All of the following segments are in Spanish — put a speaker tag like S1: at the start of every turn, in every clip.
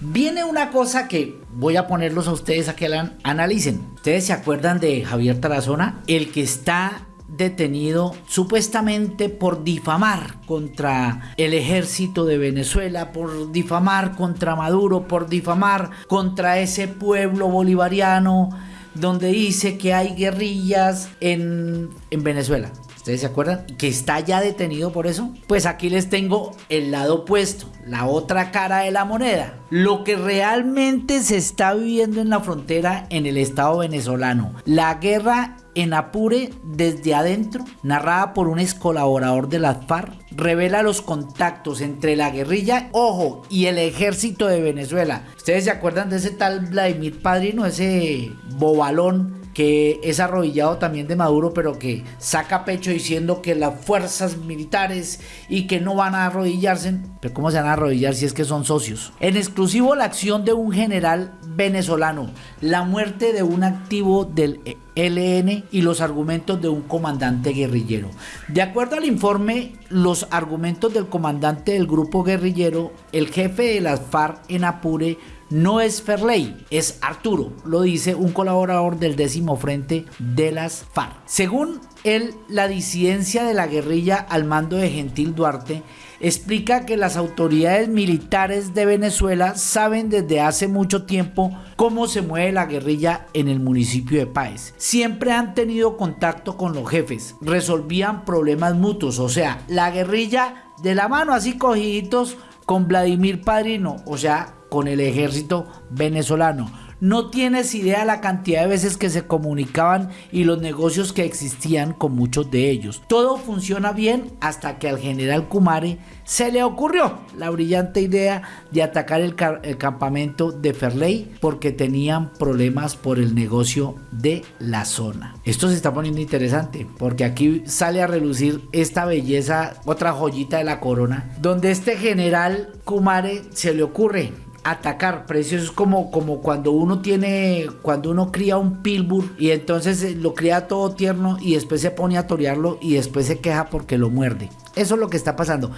S1: Viene una cosa que voy a ponerlos a ustedes a que la analicen. ¿Ustedes se acuerdan de Javier Tarazona? El que está detenido supuestamente por difamar contra el ejército de Venezuela, por difamar contra Maduro, por difamar contra ese pueblo bolivariano donde dice que hay guerrillas en, en Venezuela. ¿Ustedes se acuerdan? Que está ya detenido por eso. Pues aquí les tengo el lado opuesto, la otra cara de la moneda. Lo que realmente se está viviendo en la frontera en el estado venezolano. La guerra en Apure desde adentro, narrada por un ex colaborador de las FARC, revela los contactos entre la guerrilla, ojo, y el ejército de Venezuela. ¿Ustedes se acuerdan de ese tal Vladimir Padrino, ese bobalón que es arrodillado también de Maduro, pero que saca pecho diciendo que las fuerzas militares y que no van a arrodillarse. Pero ¿cómo se van a arrodillar si es que son socios? En exclusivo la acción de un general venezolano, la muerte de un activo del LN y los argumentos de un comandante guerrillero. De acuerdo al informe, los argumentos del comandante del grupo guerrillero, el jefe de las FARC en Apure, no es Ferley, es Arturo, lo dice un colaborador del décimo frente de las FARC. Según él, la disidencia de la guerrilla al mando de Gentil Duarte explica que las autoridades militares de Venezuela saben desde hace mucho tiempo cómo se mueve la guerrilla en el municipio de Páez. Siempre han tenido contacto con los jefes, resolvían problemas mutuos, o sea, la guerrilla de la mano así cogiditos con Vladimir Padrino, o sea, con el ejército venezolano. No tienes idea la cantidad de veces que se comunicaban y los negocios que existían con muchos de ellos. Todo funciona bien hasta que al general Kumare se le ocurrió la brillante idea de atacar el, campamento de Ferley porque tenían problemas por el negocio de la zona. Esto se está poniendo interesante porque aquí sale a relucir esta belleza, otra joyita de la corona, donde este general Kumare se le ocurre atacar precios es como, como cuando uno tiene, cuando uno cría un pilbur y entonces eh, lo cría todo tierno y después se pone a torearlo y después se queja porque lo muerde. Eso es lo que está pasando.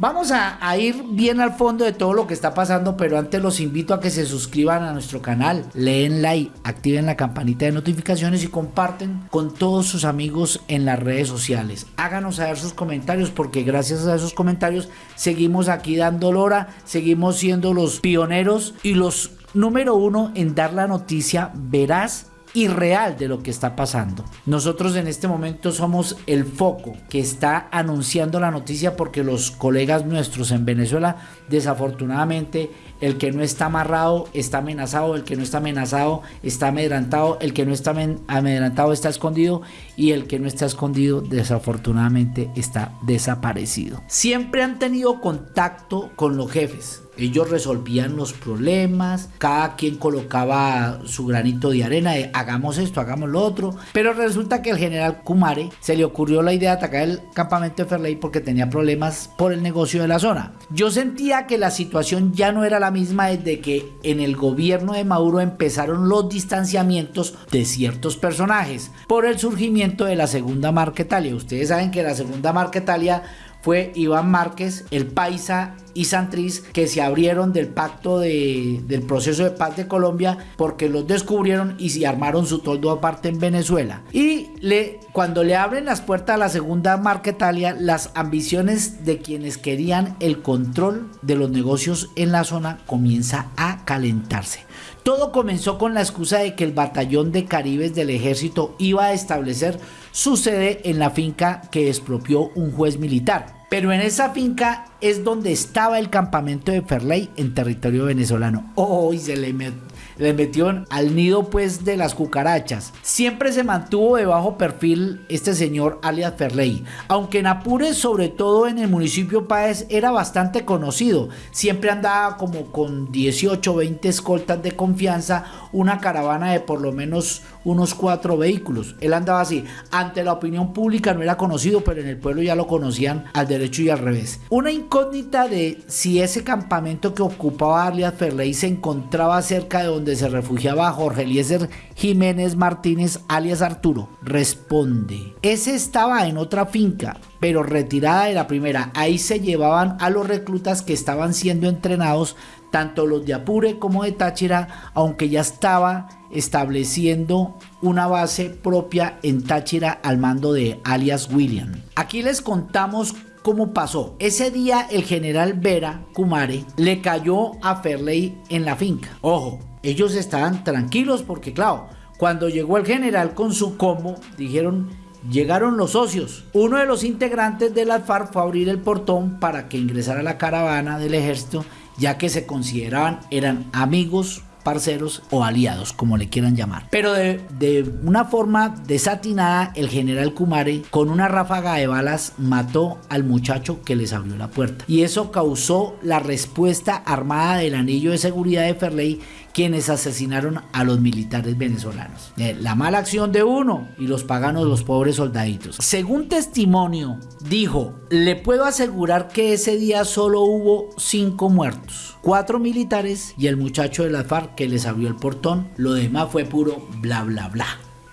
S1: Vamos a, ir bien al fondo de todo lo que está pasando, pero antes los invito a que se suscriban a nuestro canal, leen like, activen la campanita de notificaciones y comparten con todos sus amigos en las redes sociales. Háganos saber sus comentarios porque gracias a esos comentarios seguimos aquí dando lora, seguimos siendo los pioneros y los número uno en dar la noticia veraz y real de lo que está pasando. Nosotros en este momento somos el foco que está anunciando la noticia porque los colegas nuestros en Venezuela desafortunadamente el que no está amarrado está amenazado, el que no está amenazado está amedrantado, el que no está amedrantado está escondido y el que no está escondido desafortunadamente está desaparecido. Siempre han tenido contacto con los jefes. Ellos resolvían los problemas, cada quien colocaba su granito de arena de hagamos esto, hagamos lo otro. Pero resulta que el general Kumare se le ocurrió la idea de atacar el campamento de Ferley porque tenía problemas por el negocio de la zona. Yo sentía que la situación ya no era la misma desde que en el gobierno de Maduro empezaron los distanciamientos de ciertos personajes por el surgimiento de la segunda Marquetalia. Ustedes saben que la segunda Marquetalia fue Iván Márquez, el Paisa y Santriz que se abrieron del pacto de, del proceso de paz de Colombia porque los descubrieron y se armaron su toldo aparte en Venezuela. Y le, cuando le abren las puertas a la segunda Marquetalia, las ambiciones de quienes querían el control de los negocios en la zona comienza a calentarse. Todo comenzó con la excusa de que el batallón de caribes del ejército iba a establecer su sede en la finca que expropió un juez militar. Pero en esa finca es donde estaba el campamento de Ferley en territorio venezolano. Oh, y se le, le metió al nido pues de las cucarachas. Siempre se mantuvo de bajo perfil este señor alias Ferley, aunque en Apure, sobre todo en el municipio Páez, era bastante conocido. Siempre andaba como con 18 o 20 escoltas de confianza, una caravana de por lo menos unos cuatro vehículos. Él andaba así. Ante la opinión pública no era conocido, pero en el pueblo ya lo conocían al derecho y al revés. Una incógnita de si ese campamento que ocupaba alias Ferley se encontraba cerca de donde se refugiaba Jorge Eliezer Jiménez Martínez alias Arturo? Responde, ese estaba en otra finca, pero retirada de la primera. Ahí se llevaban a los reclutas que estaban siendo entrenados tanto los de Apure como de Táchira, aunque ya estaba estableciendo una base propia en Táchira al mando de alias William. Aquí les contamos cómo pasó. Ese día el general Vera Kumare le cayó a Ferley en la finca. Ojo, ellos estaban tranquilos porque claro, cuando llegó el general con su combo, dijeron Llegaron los socios. Uno de los integrantes de la FARC fue a abrir el portón para que ingresara la caravana del ejército, ya que se consideraban eran amigos parceros o aliados, como le quieran llamar. Pero de, de, una forma desatinada, el general Kumare, con una ráfaga de balas, mató al muchacho que les abrió la puerta. Y eso causó la respuesta armada del anillo de seguridad de Ferley quienes asesinaron a los militares venezolanos. Eh, la mala acción de uno y los paganos los pobres soldaditos. Según testimonio, dijo, le puedo asegurar que ese día solo hubo cinco muertos, cuatro militares y el muchacho de la FARC que les abrió el portón. Lo demás fue puro bla bla bla.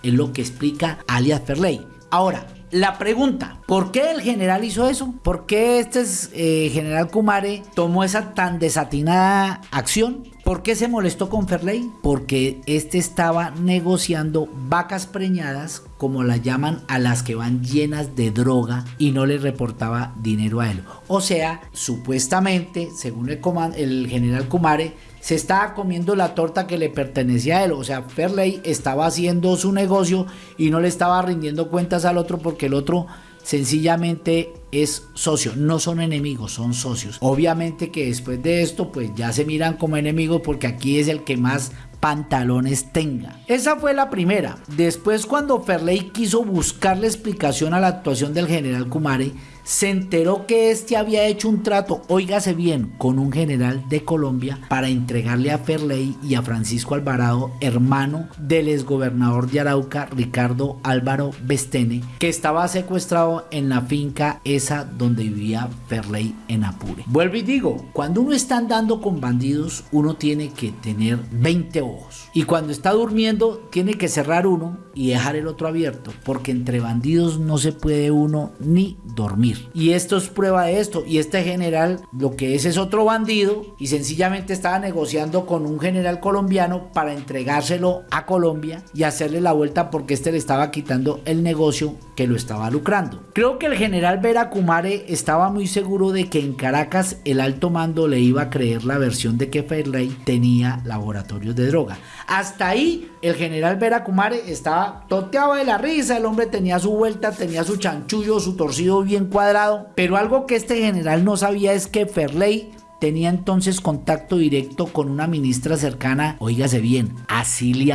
S1: Es lo que explica alias Ferley. Ahora, la pregunta, ¿por qué el general hizo eso? ¿Por qué este eh, general Kumare tomó esa tan desatinada acción? ¿Por qué se molestó con Ferley? Porque este estaba negociando vacas preñadas, como las llaman a las que van llenas de droga y no le reportaba dinero a él. O sea, supuestamente, según el, el general Kumare, se estaba comiendo la torta que le pertenecía a él. O sea, Ferley estaba haciendo su negocio y no le estaba rindiendo cuentas al otro porque el otro sencillamente es socio, no son enemigos, son socios. Obviamente que después de esto pues ya se miran como enemigos porque aquí es el que más pantalones tenga. Esa fue la primera. Después cuando Ferley quiso buscarle explicación a la actuación del general Kumare, se enteró que este había hecho un trato, óigase bien, con un general de Colombia para entregarle a Ferley y a Francisco Alvarado, hermano del exgobernador de Arauca, Ricardo Álvaro Bestene, que estaba secuestrado en la finca esa donde vivía Ferley en Apure. Vuelvo y digo, cuando uno está andando con bandidos, uno tiene que tener 20 ojos. Y cuando está durmiendo, tiene que cerrar uno y dejar el otro abierto, porque entre bandidos no se puede uno ni dormir. Y esto es prueba de esto. Y este general lo que es es otro bandido y sencillamente estaba negociando con un general colombiano para entregárselo a Colombia y hacerle la vuelta porque este le estaba quitando el negocio que lo estaba lucrando. Creo que el general Vera Kumare estaba muy seguro de que en Caracas el alto mando le iba a creer la versión de que Fairley tenía laboratorios de droga. Hasta ahí el general Vera Kumare estaba toteado de la risa, el hombre tenía su vuelta, tenía su chanchullo, su torcido bien cuadrado pero algo que este general no sabía es que Ferley tenía entonces contacto directo con una ministra cercana, oígase bien, a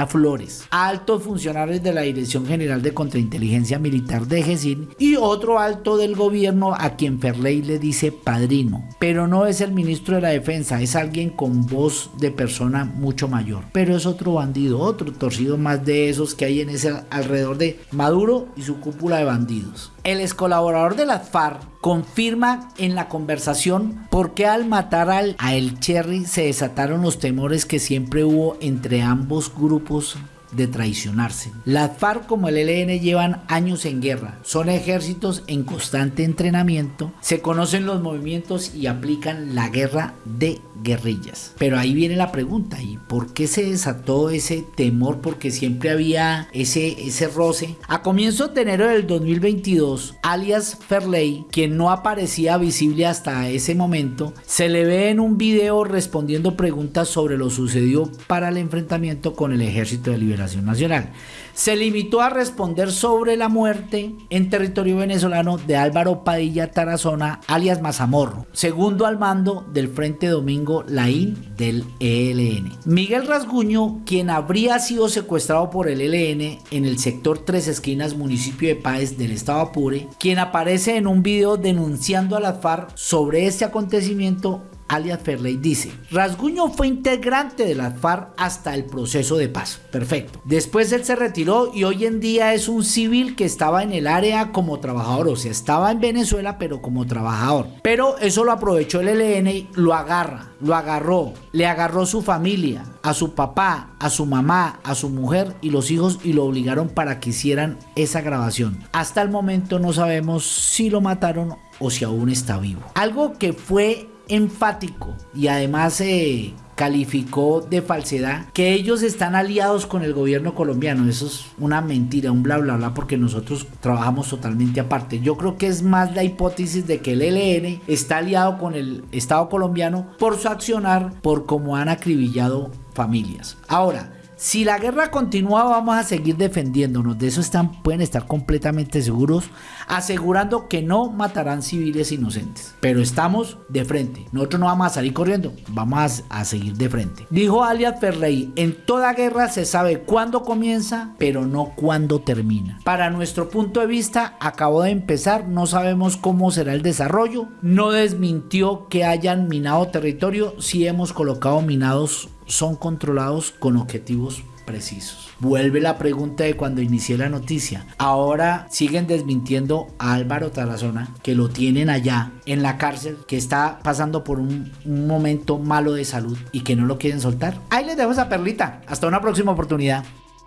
S1: Flores, altos funcionarios de la Dirección General de Contrainteligencia Militar de GESIN y otro alto del gobierno a quien Ferley le dice padrino, pero no es el ministro de la Defensa, es alguien con voz de persona mucho mayor, pero es otro bandido, otro torcido más de esos que hay en ese alrededor de Maduro y su cúpula de bandidos. El ex colaborador de las FARC confirma en la conversación por qué al matar al, a El Cherry se desataron los temores que siempre hubo entre ambos grupos de traicionarse. Las FARC como el ELN llevan años en guerra, son ejércitos en constante entrenamiento, se conocen los movimientos y aplican la guerra de guerrillas. Pero ahí viene la pregunta, ¿y por qué se desató ese temor? Porque siempre había ese, ese roce. A comienzos de enero del 2022, alias Ferley, quien no aparecía visible hasta ese momento, se le ve en un video respondiendo preguntas sobre lo sucedido para el enfrentamiento con el Ejército de Liberación Nacional se limitó a responder sobre la muerte en territorio venezolano de Álvaro Padilla Tarazona, alias Mazamorro, segundo al mando del Frente Domingo Laín del ELN. Miguel Rasguño, quien habría sido secuestrado por el ELN en el sector Tres Esquinas, municipio de Páez del estado Apure, quien aparece en un video denunciando a la FARC sobre este acontecimiento alias Ferley, dice, Rasguño fue integrante de la FARC hasta el proceso de paz. Perfecto. Después él se retiró y hoy en día es un civil que estaba en el área como trabajador, o sea, estaba en Venezuela pero como trabajador. Pero eso lo aprovechó el ELN y lo agarra, lo agarró, le agarró su familia, a su papá, a su mamá, a su mujer y los hijos y lo obligaron para que hicieran esa grabación. Hasta el momento no sabemos si lo mataron o si aún está vivo. Algo que fue enfático y además eh, calificó de falsedad que ellos están aliados con el gobierno colombiano. Eso es una mentira, un bla bla bla, porque nosotros trabajamos totalmente aparte. Yo creo que es más la hipótesis de que el ELN está aliado con el Estado colombiano por su accionar, por cómo han acribillado familias. Ahora, si la guerra continúa, vamos a seguir defendiéndonos. De eso están, pueden estar completamente seguros, asegurando que no matarán civiles inocentes. Pero estamos de frente. Nosotros no vamos a salir corriendo, vamos a, seguir de frente. Dijo alias Ferrey: En toda guerra se sabe cuándo comienza, pero no cuándo termina. Para nuestro punto de vista, acabó de empezar, no sabemos cómo será el desarrollo. No desmintió que hayan minado territorio, si hemos colocado minados son controlados con objetivos precisos. Vuelve la pregunta de cuando inicié la noticia. Ahora siguen desmintiendo a Álvaro Tarazona, que lo tienen allá en la cárcel, que está pasando por un, un momento malo de salud y que no lo quieren soltar. Ahí les dejo esa perlita. Hasta una próxima oportunidad.